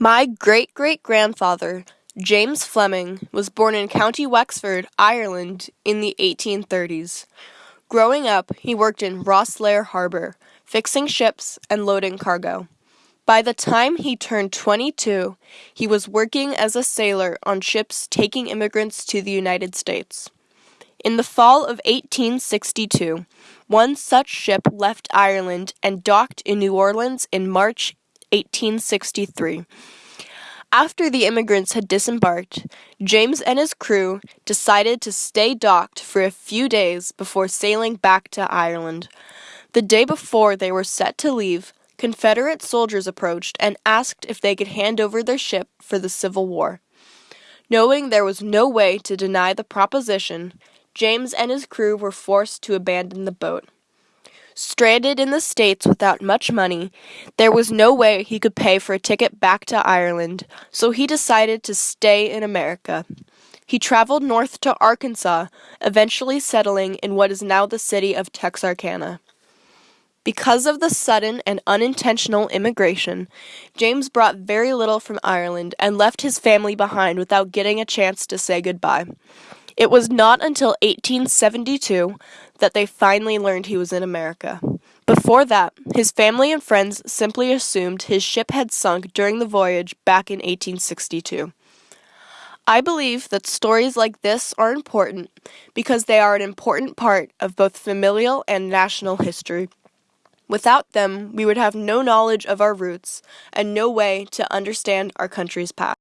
My great-great-grandfather, James Fleming, was born in County Wexford, Ireland in the 1830s. Growing up, he worked in Rosslare Harbour, fixing ships and loading cargo. By the time he turned 22, he was working as a sailor on ships taking immigrants to the United States. In the fall of 1862, one such ship left Ireland and docked in New Orleans in March 1863. After the immigrants had disembarked, James and his crew decided to stay docked for a few days before sailing back to Ireland. The day before they were set to leave, Confederate soldiers approached and asked if they could hand over their ship for the Civil War. Knowing there was no way to deny the proposition, James and his crew were forced to abandon the boat. Stranded in the States without much money, there was no way he could pay for a ticket back to Ireland, so he decided to stay in America. He traveled north to Arkansas, eventually settling in what is now the city of Texarkana. Because of the sudden and unintentional immigration, James brought very little from Ireland and left his family behind without getting a chance to say goodbye. It was not until 1872 that they finally learned he was in America. Before that, his family and friends simply assumed his ship had sunk during the voyage back in 1862. I believe that stories like this are important because they are an important part of both familial and national history. Without them, we would have no knowledge of our roots and no way to understand our country's past.